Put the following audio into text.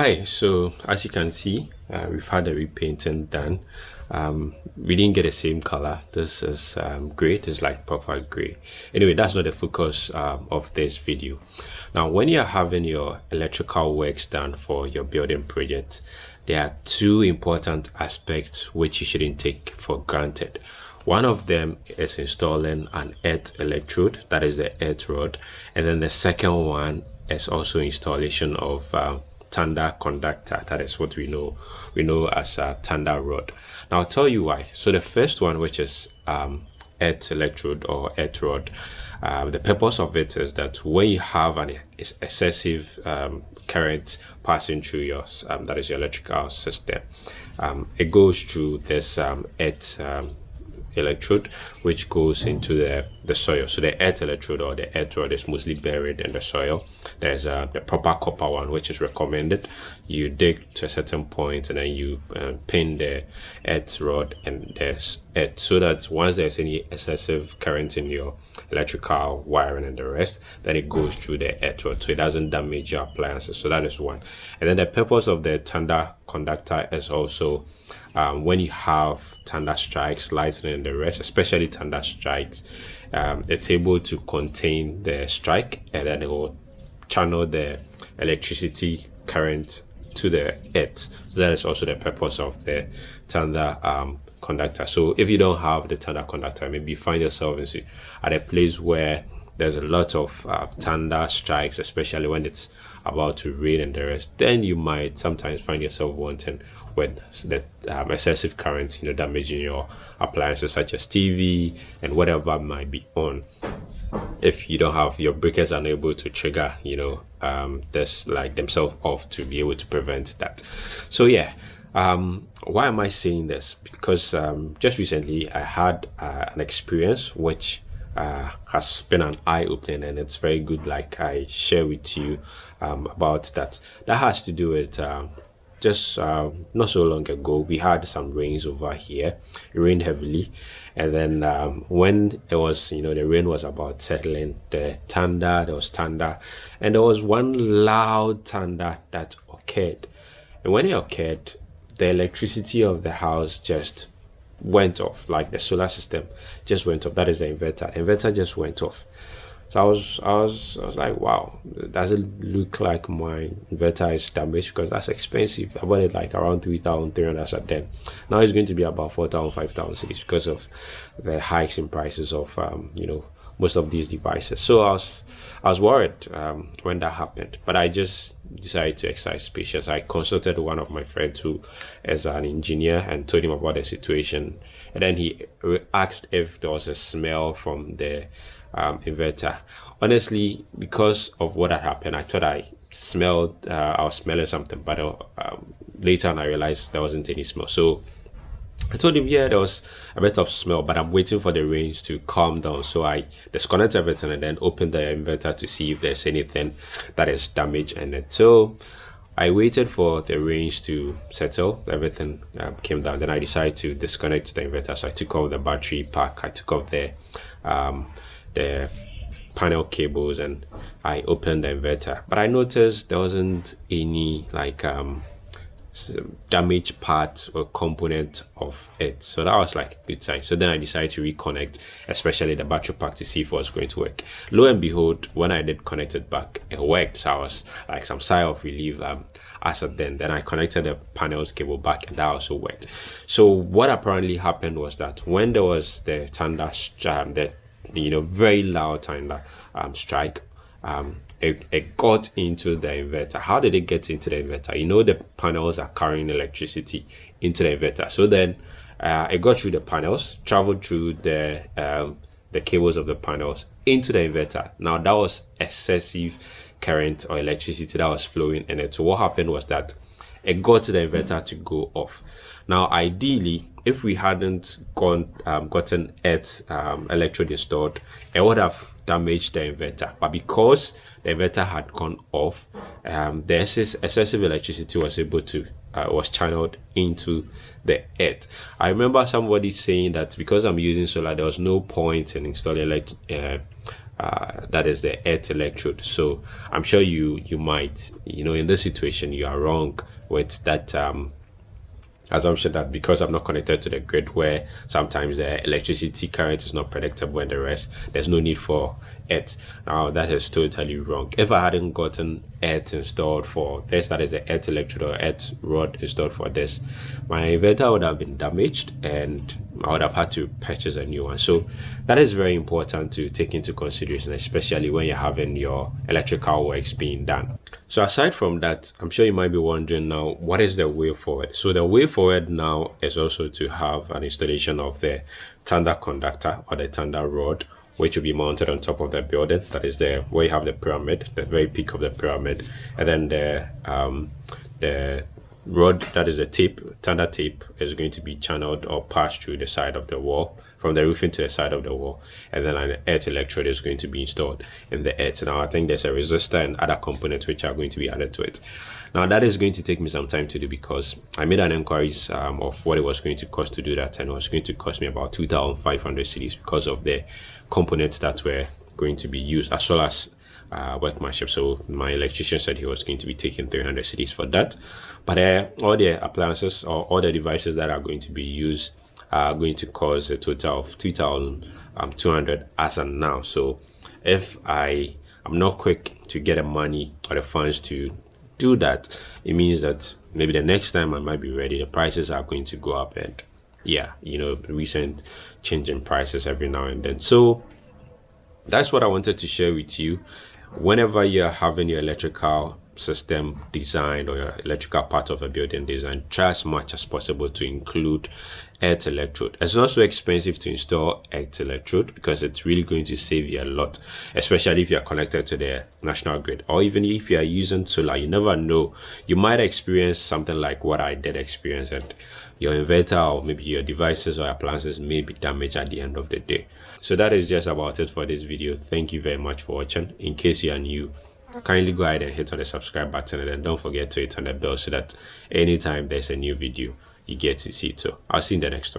Hi, so as you can see, uh, we've had a repainting done. Um, we didn't get the same color. This is um, gray, it's like proper gray. Anyway, that's not the focus um, of this video. Now, when you're having your electrical works done for your building project, there are two important aspects which you shouldn't take for granted. One of them is installing an earth electrode, that is the earth rod, and then the second one is also installation of uh, thunder conductor. That is what we know. We know as a thunder rod. Now i'll tell you why. So the first one which is um earth electrode or earth rod uh, the purpose of it is that when you have an excessive um, current passing through your um, that is your electrical system um, it goes through this um, earth um, electrode which goes into the the soil. So the earth electrode or the earth rod is mostly buried in the soil. There's a the proper copper one which is recommended. You dig to a certain point and then you uh, pin the earth rod and there's earth. So that once there's any excessive current in your electrical wiring and the rest then it goes through the earth rod. So it doesn't damage your appliances. So that is one. And then the purpose of the thunder conductor is also um, when you have thunder strikes lightning and the rest especially thunder strikes um, it's able to contain the strike and then it will channel the electricity current to the earth. So that is also the purpose of the thunder um, conductor. So if you don't have the thunder conductor maybe find yourself in, at a place where there's a lot of uh, thunder strikes especially when it's about to rain and the rest then you might sometimes find yourself wanting when the um, excessive current you know damaging your appliances such as tv and whatever might be on. If you don't have your breakers unable to trigger you know um this like themselves off to be able to prevent that. So yeah um why am i saying this? Because um just recently i had uh, an experience which uh, has been an eye-opening and it's very good like i share with you um, about that. That has to do with um, just uh, not so long ago we had some rains over here. It rained heavily. And then um, when it was you know the rain was about settling the thunder there was thunder. And there was one loud thunder that occurred. And when it occurred the electricity of the house just went off. Like the solar system just went off. That is the inverter. The inverter just went off so I was, I was, I was like, wow, does it look like my inverter is damaged because that's expensive. I bought it like around 3,300 at then. Now it's going to be about 4,000, 5,000 because of the hikes in prices of, um, you know, most of these devices. So I was, I was worried um, when that happened, but I just decided to exercise patience. I consulted one of my friends who is an engineer and told him about the situation. And then he asked if there was a smell from the um, inverter. Honestly, because of what had happened, I thought I smelled, uh, I was smelling something, but uh, um, later on I realized there wasn't any smell. So I told him, yeah, there was a bit of smell, but I'm waiting for the rains to calm down. So I disconnect everything and then open the inverter to see if there's anything that is damaged in it. So I waited for the rains to settle. Everything uh, came down. Then I decided to disconnect the inverter. So I took off the battery pack. I took off the um, the panel cables and I opened the inverter. But I noticed there wasn't any like um damaged part or component of it. So that was like a good sign. So then i decided to reconnect especially the battery pack to see if it was going to work. Lo and behold when i did connect it back it worked. So i was like some sigh of relief um as of then. Then i connected the panels cable back and that also worked. So what apparently happened was that when there was the thunder um, the you know very loud thunder um, strike. Um, it, it got into the inverter. How did it get into the inverter? You know the panels are carrying electricity into the inverter. So then uh, it got through the panels traveled through the um, the cables of the panels into the inverter. Now that was excessive current or electricity that was flowing in it. So what happened was that it got the inverter to go off. Now ideally if we hadn't gone um, gotten it um, electrode installed it would have damaged the inverter. But because the inverter had gone off um, the excessive electricity was able to uh, was channeled into the earth i remember somebody saying that because i'm using solar there was no point in installing like uh, uh, that is the earth electrode so i'm sure you you might you know in this situation you are wrong with that um, assumption that because I'm not connected to the grid where sometimes the electricity current is not predictable and the rest, there's no need for it. Now that is totally wrong. If I hadn't gotten it installed for this, that is the earth electrode or earth rod installed for this, my inverter would have been damaged and I would have had to purchase a new one. So that is very important to take into consideration, especially when you're having your electrical works being done. So aside from that, I'm sure you might be wondering now, what is the way forward? So the way forward now is also to have an installation of the thunder conductor or the thunder rod which will be mounted on top of the building that is there where you have the pyramid the very peak of the pyramid and then the um the rod that is the tape thunder tape is going to be channeled or passed through the side of the wall from the roofing to the side of the wall and then an earth electrode is going to be installed in the earth now i think there's a resistor and other components which are going to be added to it. Now that is going to take me some time to do because i made an inquiries um, of what it was going to cost to do that and it was going to cost me about 2500 cedis because of the components that were going to be used as well as uh, workmanship. So my electrician said he was going to be taking 300 cedis for that. But uh, all the appliances or all the devices that are going to be used are going to cost a total of 2,200 um, as of now. So if I am not quick to get the money or the funds to do that, it means that maybe the next time I might be ready, the prices are going to go up and yeah, you know, recent change in prices every now and then. So that's what I wanted to share with you. Whenever you're having your electrical system designed or your electrical part of a building design, try as much as possible to include earth electrode. It's not so expensive to install earth electrode because it's really going to save you a lot, especially if you're connected to the national grid or even if you are using solar. You never know. You might experience something like what I did experience and your inverter or maybe your devices or appliances may be damaged at the end of the day. So that is just about it for this video. Thank you very much for watching. In case you are new, kindly go ahead and hit on the subscribe button and then don't forget to hit on the bell so that anytime there's a new video you get to see it so i'll see you in the next one